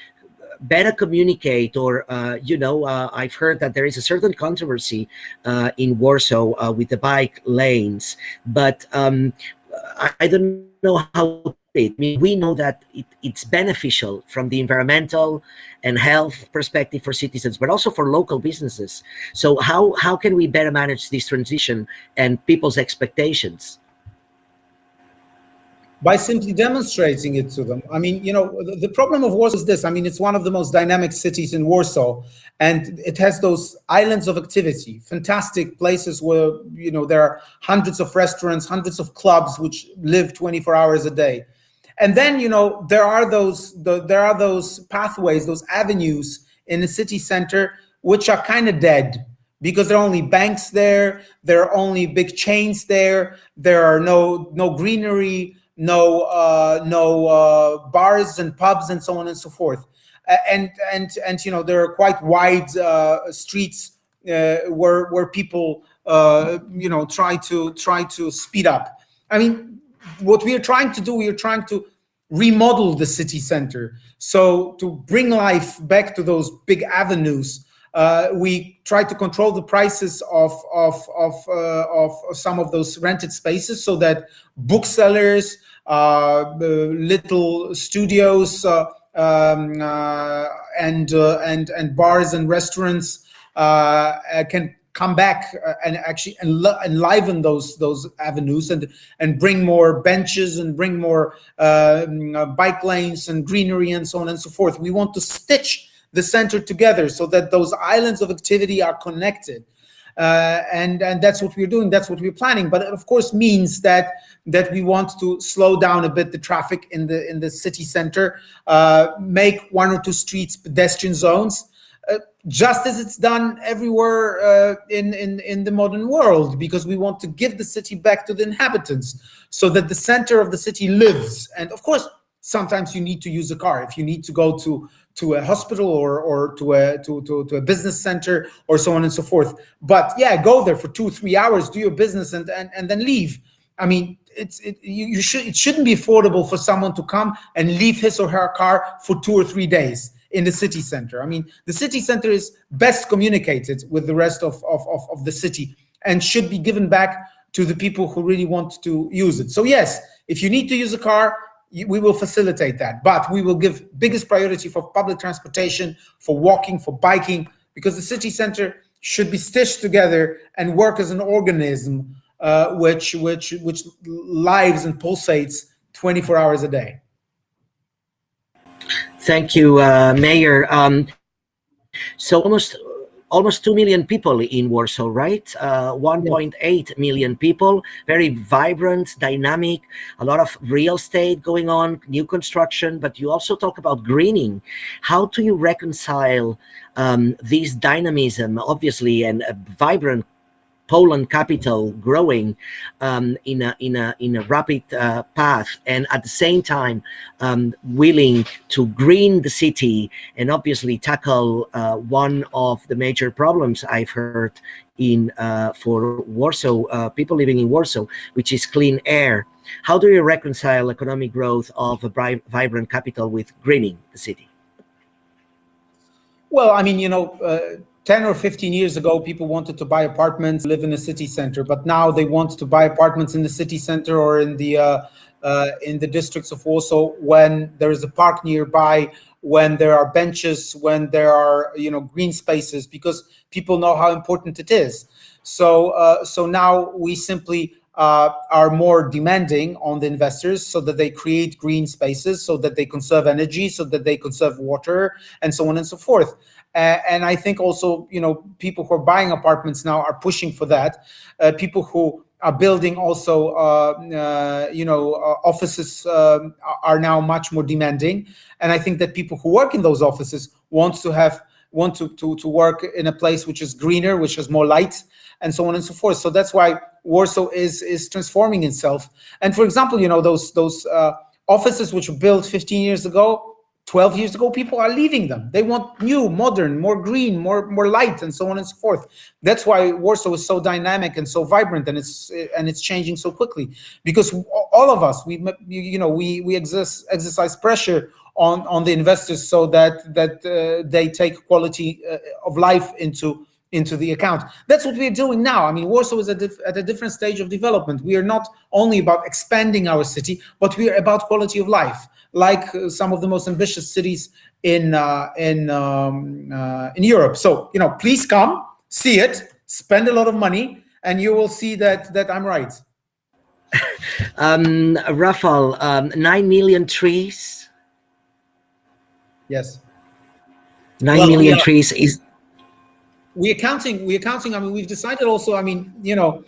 better communicate or uh, you know uh, i've heard that there is a certain controversy uh, in warsaw uh, with the bike lanes but um, I, don't know how I mean, we know that it, it's beneficial from the environmental and health perspective for citizens, but also for local businesses. So how, how can we better manage this transition and people's expectations? By simply demonstrating it to them. I mean, you know, the, the, problem of Warsaw is this. I mean, it's one of the most dynamic cities in Warsaw, and it has those islands of activity, fantastic places where, you know, there are hundreds of restaurants, hundreds of clubs which live 24 hours a day. And then, you know, there are those, the, there are those pathways, those avenues in the city center, which are kind of dead because there are only banks there, there are only big chains there, there are no, no greenery, no uh, no uh, bars and pubs and so on and so forth. And and and you know there are quite wide uh, streets uh, where where people uh, you know try to try to speed up. I mean, what we are trying to do, we are trying to remodel the city center. So to bring life back to those big avenues. Uh, we try to control the prices of of of, uh, of some of those rented spaces so that booksellers, uh, little studios um, and and and bars and restaurants can come back and actually enliven those those avenues and and bring more benches and bring more uh, bike lanes and greenery and so on and so forth. We want to stitch the center together so that those islands of activity are connected uh, and and that's what we're doing. That's what we're planning. But it of course means that that we want to slow down a bit the traffic in the in the city center, uh, make one or two streets pedestrian zones. Uh, just as it's done everywhere uh, in, in, in the modern world, because we want to give the city back to the inhabitants so that the center of the city lives. And of course, sometimes you need to use a car. If you need to go to to a hospital or or to a to, to, to a business center or so on and so forth. But yeah go there for two three hours do your business and and, and then leave. I mean it's it, you, you should it shouldn't be affordable for someone to come and leave his or her car for two or three days in the city center. I mean the city center is best communicated with the rest of of, of, of the city and should be given back to the people who really want to use it. So yes if you need to use a car we will facilitate that but we will give biggest priority for public transportation for walking for biking because the city center should be stitched together and work as an organism uh, which which which lives and pulsates 24 hours a day. Thank you uh, mayor. Um, so almost almost 2 million people in Warsaw, right? Uh, 1.8 million people, very vibrant, dynamic, a lot of real estate going on, new construction, but you also talk about greening. How do you reconcile um, this dynamism, obviously, and a vibrant Poland capital growing um, in a in a in a rapid uh, path, and at the same time um, willing to green the city and obviously tackle uh, one of the major problems I've heard in uh, for Warsaw uh, people living in Warsaw, which is clean air. How do you reconcile economic growth of a vibrant capital with greening the city? Well, I mean, you know, uh, 10 or 15 years ago, people wanted to buy apartments, live in a city center, but now they want to buy apartments in the city center or in the uh, uh, in the districts of Warsaw when there is a park nearby, when there are benches, when there are you know green spaces, because people know how important it is. So uh, so now we simply uh, are more demanding on the investors so that they create green spaces, so that they conserve energy, so that they conserve water, and so on and so forth. Uh, and I think also, you know, people who are buying apartments now are pushing for that. Uh, people who are building also, uh, uh you know, uh, offices um, are now much more demanding. And I think that people who work in those offices want to have want to, to, to work in a place which is greener, which has more light, and so on and so forth. So that's why Warsaw is is transforming itself. And for example, you know, those those uh, offices which were built 15 years ago 12 years ago, people are leaving them. They want new, modern, more green, more more light, and so on and so forth. That's why Warsaw is so dynamic and so vibrant, and it's and it's changing so quickly. Because all of us, we you know we we exercise exercise pressure on on the investors so that that uh, they take quality uh, of life into into the account. That's what we're doing now. I mean, Warsaw is at, at a different stage of development. We are not only about expanding our city, but we are about quality of life, like uh, some of the most ambitious cities in uh, in um, uh, in Europe. So, you know, please come, see it, spend a lot of money, and you will see that that I'm right. um, Rafal, um, nine million trees. Yes. Nine well, million yeah. trees is we're counting we're counting i mean we've decided also i mean you know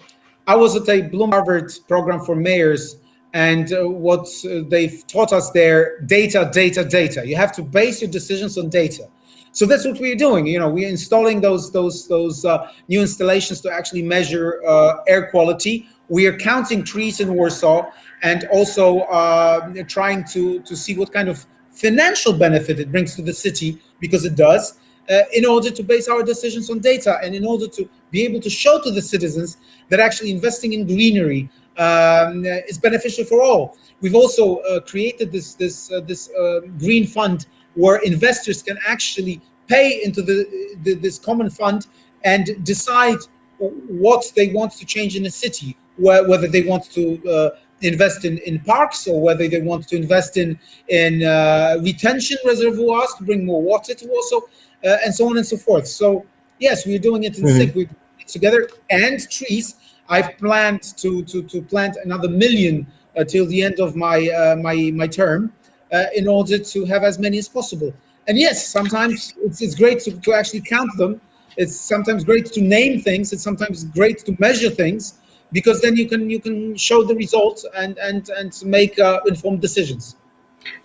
i was at a bloom harvard program for mayors and uh, what uh, they've taught us there data data data. You have to base your decisions on data. So that's what we're doing. You know we're installing those those those uh, new installations to actually measure uh, air quality. We are counting trees in warsaw and also uh, trying to to see what kind of financial benefit it brings to the city because it does uh, in order to base our decisions on data and in order to be able to show to the citizens that actually investing in greenery um, is beneficial for all. We've also uh, created this this uh, this uh, green fund where investors can actually pay into the, the, this common fund and decide what they want to change in the city, wh whether they want to uh, invest in, in parks or whether they want to invest in in uh, retention reservoirs to bring more water to Warsaw uh, and so on and so forth. So yes, we're doing it in mm -hmm. together and trees. I've planned to to to plant another million uh, till the end of my uh, my my term uh, in order to have as many as possible. And yes, sometimes it's, it's great to, to actually count them. It's sometimes great to name things. It's sometimes great to measure things because then you can you can show the results and and and make uh, informed decisions.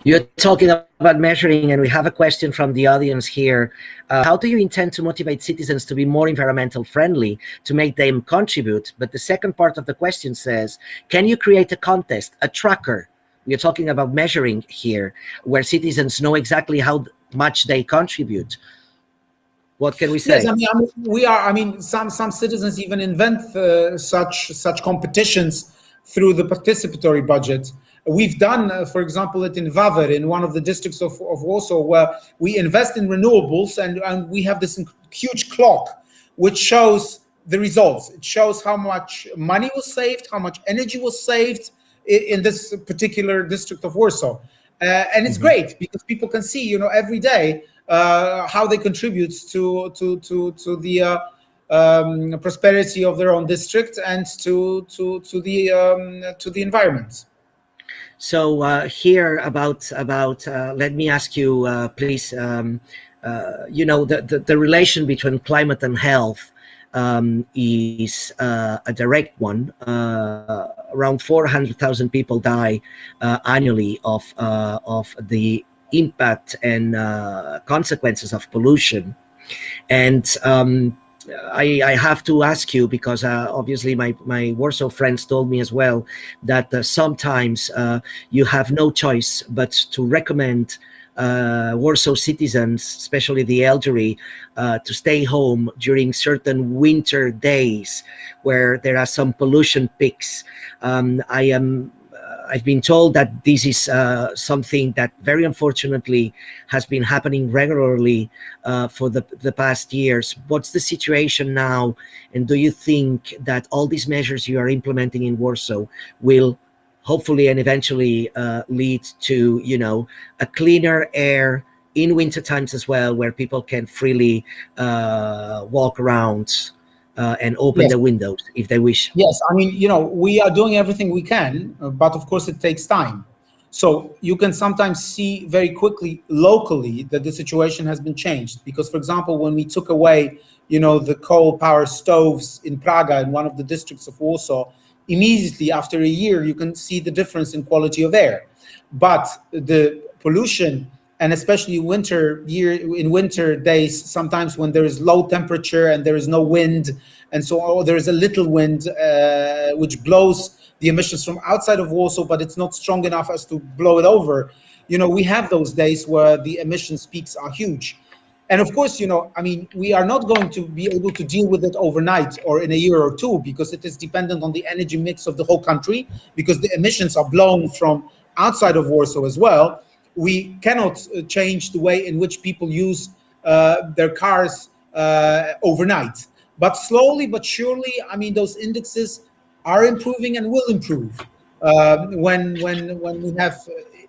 You're talking about measuring, and we have a question from the audience here. Uh, how do you intend to motivate citizens to be more environmental friendly, to make them contribute? But the second part of the question says, can you create a contest, a tracker? We're talking about measuring here, where citizens know exactly how much they contribute. What can we say? Yes, I mean, I mean we are. I mean, some some citizens even invent uh, such such competitions through the participatory budget. We've done, uh, for example, it in Wawer, in one of the districts of, of Warsaw, where we invest in renewables and, and we have this huge clock which shows the results. It shows how much money was saved, how much energy was saved in, in this particular district of Warsaw. Uh, and it's mm -hmm. great because people can see, you know, every day uh, how they contribute to to to to the uh, um, prosperity of their own district and to to to the um, to the environment. So uh, here about about uh, let me ask you uh, please um, uh, you know the, the, the relation between climate and health um, is uh, a direct one. Uh, around 400,000 people die annually of of the impact and consequences of pollution, and um, I, I have to ask you because uh, obviously my, my Warsaw friends told me as well that uh, sometimes uh, you have no choice but to recommend uh, Warsaw citizens, especially the elderly, uh, to stay home during certain winter days where there are some pollution peaks. Um, I am I've been told that this is uh, something that very unfortunately has been happening regularly uh, for the, the past years. What's the situation now? And do you think that all these measures you are implementing in Warsaw will hopefully and eventually uh, lead to, you know, a cleaner air in winter times as well, where people can freely uh, walk around uh, and open yes. the windows if they wish. Yes, I mean, you know, we are doing everything we can, but of course it takes time. So you can sometimes see very quickly locally that the situation has been changed. Because, for example, when we took away, you know, the coal power stoves in Praga, in one of the districts of Warsaw, immediately after a year, you can see the difference in quality of air. But the pollution and especially winter year in winter days sometimes when there is low temperature and there is no wind and so oh, there is a little wind uh, which blows the emissions from outside of Warsaw but it's not strong enough as to blow it over. You know we have those days where the emissions peaks are huge. And of course you know i mean we are not going to be able to deal with it overnight or in a year or two because it is dependent on the energy mix of the whole country because the emissions are blown from outside of warsaw as well we cannot uh, change the way in which people use uh, their cars uh, overnight. But slowly but surely, I mean, those indexes are improving and will improve uh, when when when we have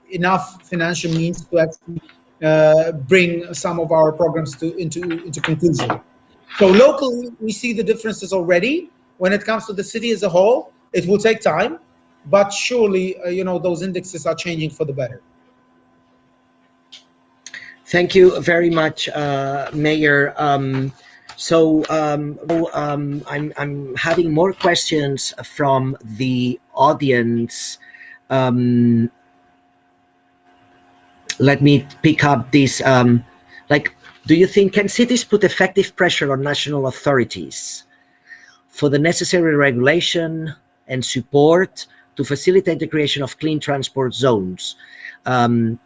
enough financial means to actually uh, bring some of our programs to into into conclusion. So locally, we see the differences already. When it comes to the city as a whole, it will take time, but surely, uh, you know, those indexes are changing for the better. Thank you very much, uh, Mayor. Um, so um, um, I'm, I'm having more questions from the audience. Um, let me pick up this. Um, like, do you think, can cities put effective pressure on national authorities for the necessary regulation and support to facilitate the creation of clean transport zones? Um,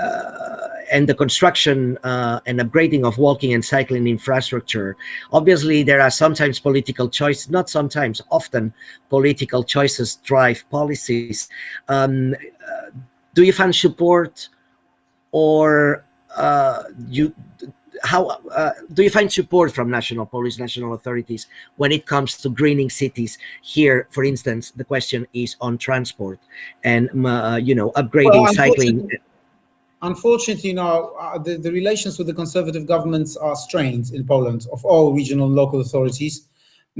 uh, and the construction uh, and upgrading of walking and cycling infrastructure. Obviously, there are sometimes political choices, not sometimes, often political choices drive policies. Um, uh, do you find support or uh, you how uh, do you find support from national police, national authorities when it comes to greening cities? Here, for instance, the question is on transport and uh, you know upgrading well, cycling. Unfortunately, you know, uh, the, the relations with the conservative governments are strained in Poland of all regional and local authorities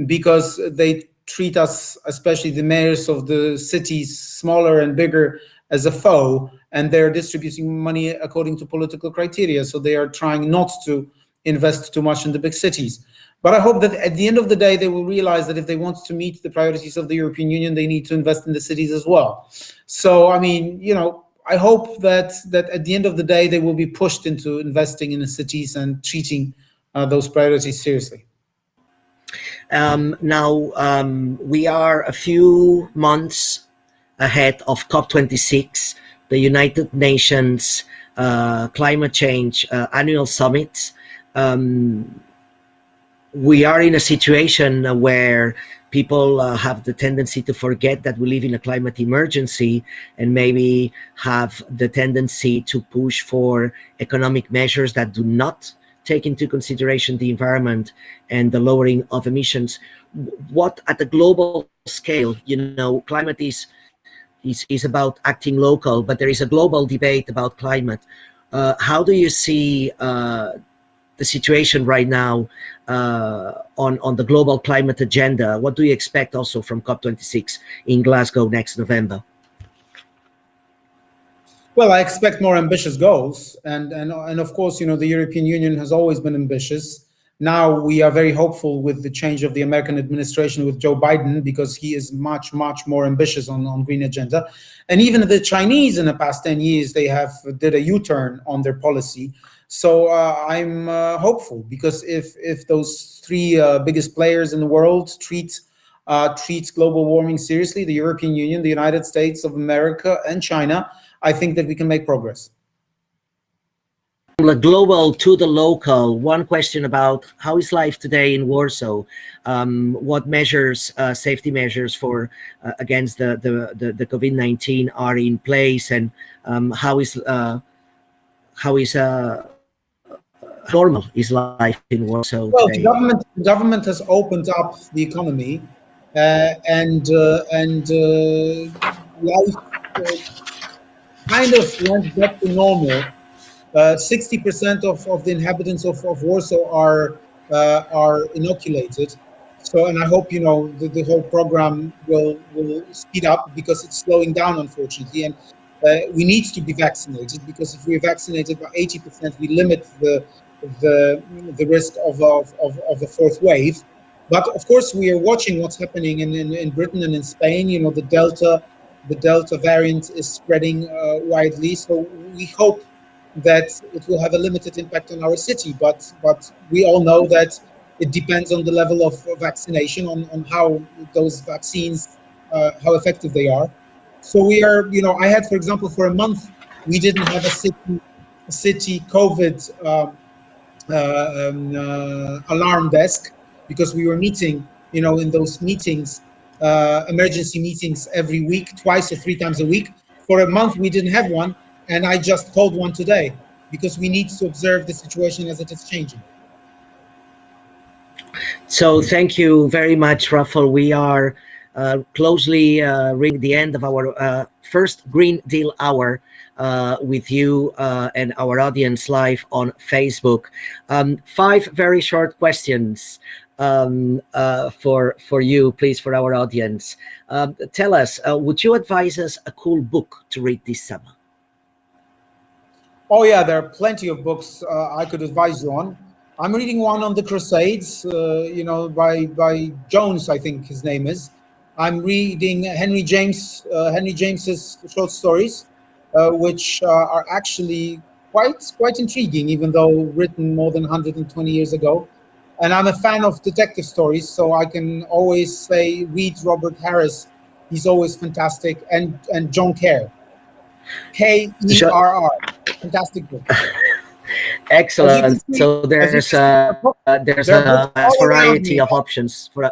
because they treat us, especially the mayors of the cities, smaller and bigger, as a foe and they're distributing money according to political criteria. So they are trying not to invest too much in the big cities. But I hope that at the end of the day, they will realize that if they want to meet the priorities of the European Union, they need to invest in the cities as well. So, I mean, you know, I hope that that at the end of the day, they will be pushed into investing in the cities and treating uh, those priorities seriously. Um, now, um, we are a few months ahead of COP26 the United Nations uh, Climate Change uh, Annual Summit, um, we are in a situation where people uh, have the tendency to forget that we live in a climate emergency and maybe have the tendency to push for economic measures that do not take into consideration the environment and the lowering of emissions. What at the global scale, you know, climate is is, is about acting local, but there is a global debate about climate. Uh, how do you see uh, the situation right now uh, on, on the global climate agenda? What do you expect also from COP26 in Glasgow next November? Well, I expect more ambitious goals. And, and, and of course, you know, the European Union has always been ambitious. Now we are very hopeful with the change of the American administration with Joe Biden because he is much, much more ambitious on, on green agenda. And even the Chinese in the past 10 years, they have did a U-turn on their policy. So uh, I'm uh, hopeful because if, if those three uh, biggest players in the world treat uh, treats global warming seriously, the European Union, the United States of America and China, I think that we can make progress from the global to the local, one question about how is life today in Warsaw? Um, what measures, uh, safety measures for uh, against the the the, the COVID nineteen are in place, and um, how is uh, how is normal is life in Warsaw? Well, the government the government has opened up the economy, uh, and uh, and life kind of went back to normal 60% uh, of, of the inhabitants of, of Warsaw are uh, are inoculated. So, and I hope you know the, the whole program will will speed up because it's slowing down, unfortunately. And uh, we need to be vaccinated because if we're vaccinated by 80%, we limit the the the risk of of, of, of a fourth wave. But of course, we are watching what's happening in, in, in Britain and in Spain. You know, the Delta the Delta variant is spreading uh, widely. So we hope that it will have a limited impact on our city. But but we all know that it depends on the level of vaccination, on, on how those vaccines, uh, how effective they are. So we are, you know, I had, for example, for a month, we didn't have a city, a city COVID uh, um, uh, alarm desk because we were meeting, you know, in those meetings, uh, emergency meetings every week, twice or three times a week. For a month, we didn't have one and I just called one today because we need to observe the situation as it is changing. So thank you very much, Rafael. We are uh, closely uh, reaching the end of our uh, first Green Deal Hour uh, with you uh, and our audience live on Facebook. Um, five very short questions um, uh, for for you, please, for our audience. Um, tell us, would you advise us a cool book to read this summer? Oh yeah, there are plenty of books I could advise you on. I'm reading one on the Crusades, uh, you know, by by Jones, I think his name is. I'm reading Henry James, uh, Henry James's short stories, uh, which uh, are actually quite quite intriguing, even though written more than 120 years ago. And I'm a fan of detective stories, so I can always say read Robert Harris. He's always fantastic, and and John Kerr, K E R R, fantastic book. Excellent. See, so there's a uh, there's a, a variety of options for. A,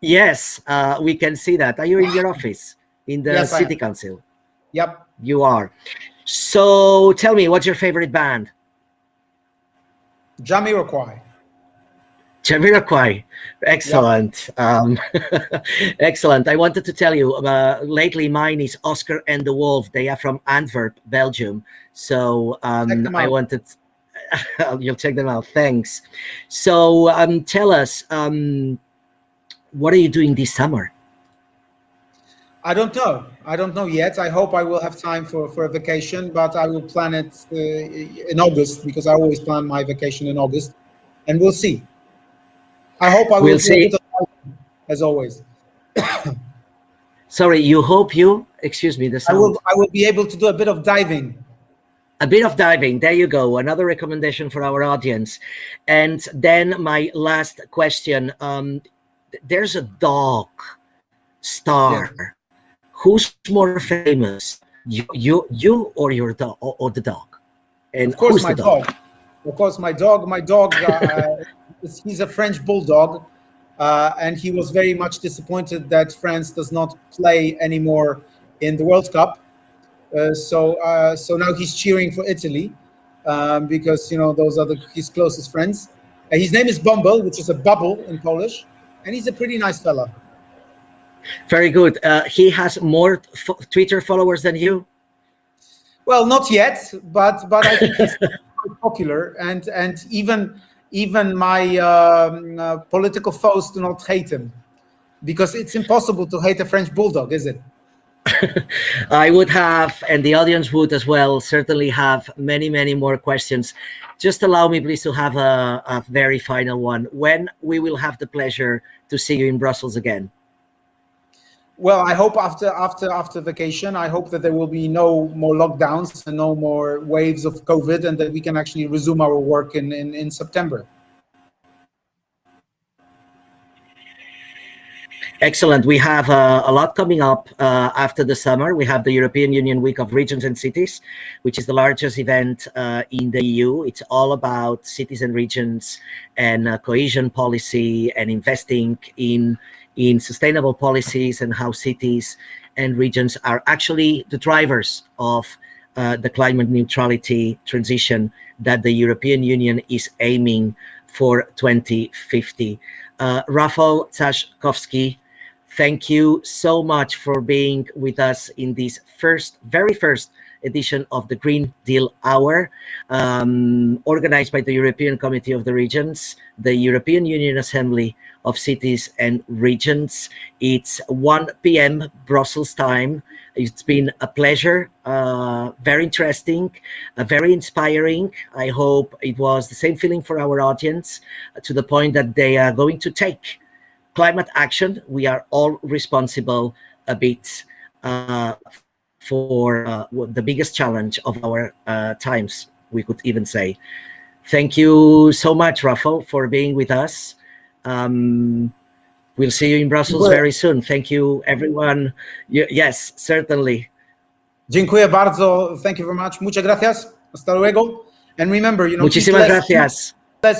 yes, uh, we can see that. Are you in your office in the yes, city council? Yep, you are. So tell me, what's your favorite band? Jamiroquai. Jamiroquai, excellent, um, excellent. I wanted to tell you, uh, lately mine is Oscar and the Wolf. They are from Antwerp, Belgium. So um, I wanted, you'll check them out. Thanks. So um, tell us, um, what are you doing this summer? I don't know. I don't know yet. I hope I will have time for, for a vacation, but I will plan it uh, in August because I always plan my vacation in August, and we'll see. I hope I will we'll see. as always. Sorry, you hope you, excuse me, the sound. I will, I will be able to do a bit of diving. A bit of diving, there you go, another recommendation for our audience. And then my last question, um, there's a dog star. Who's more famous, you, you, you or your dog, or, or the dog? And of course, my dog? dog? Of course, my dog. My dog uh, he's a French bulldog, uh, and he was very much disappointed that France does not play anymore in the World Cup. Uh, so uh, so now he's cheering for Italy um, because you know those are the, his closest friends. Uh, his name is Bumble, which is a bubble in Polish, and he's a pretty nice fella. Very good. Uh, he has more Twitter followers than you. Well, not yet, but but I think he's popular, and and even even my um, uh, political foes do not hate him because it's impossible to hate a French bulldog, is it? I would have, and the audience would as well, certainly have many, many more questions. Just allow me, please, to have a, a very final one. When we will have the pleasure to see you in Brussels again? Well, I hope after after after vacation, I hope that there will be no more lockdowns and no more waves of COVID, and that we can actually resume our work in in, in September. Excellent. We have uh, a lot coming up uh, after the summer. We have the European Union Week of Regions and Cities, which is the largest event uh, in the EU. It's all about cities and regions and uh, cohesion policy and investing in in sustainable policies and how cities and regions are actually the drivers of uh, the climate neutrality transition that the European Union is aiming for 2050. Uh, Rafał Trzaskowski, thank you so much for being with us in this first, very first edition of the Green Deal Hour, um, organized by the European Committee of the Regions, the European Union Assembly, of cities and regions. It's 1 p.m. Brussels time. It's been a pleasure, uh, very interesting, uh, very inspiring. I hope it was the same feeling for our audience uh, to the point that they are going to take climate action. We are all responsible a bit uh, for uh, the biggest challenge of our uh, times, we could even say. Thank you so much, Rafael, for being with us. Um, we'll see you in Brussels very soon. Thank you, everyone. yes, certainly. Dziękuję bardzo. Thank you very much. Muchas gracias. Hasta luego. And remember, you know, Muchísimas gracias.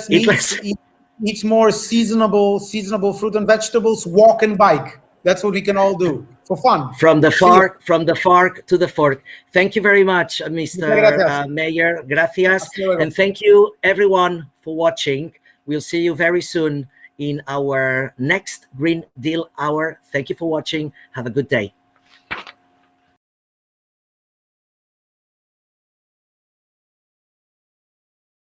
Meat, eat, eat more seasonable, seasonable fruit and vegetables. Walk and bike. That's what we can all do for fun. From the fork, from the fork to the fork. Thank you very much, Mr. Uh, Mayor. Gracias. And thank you, everyone, for watching. We'll see you very soon in our next Green Deal Hour. Thank you for watching. Have a good day.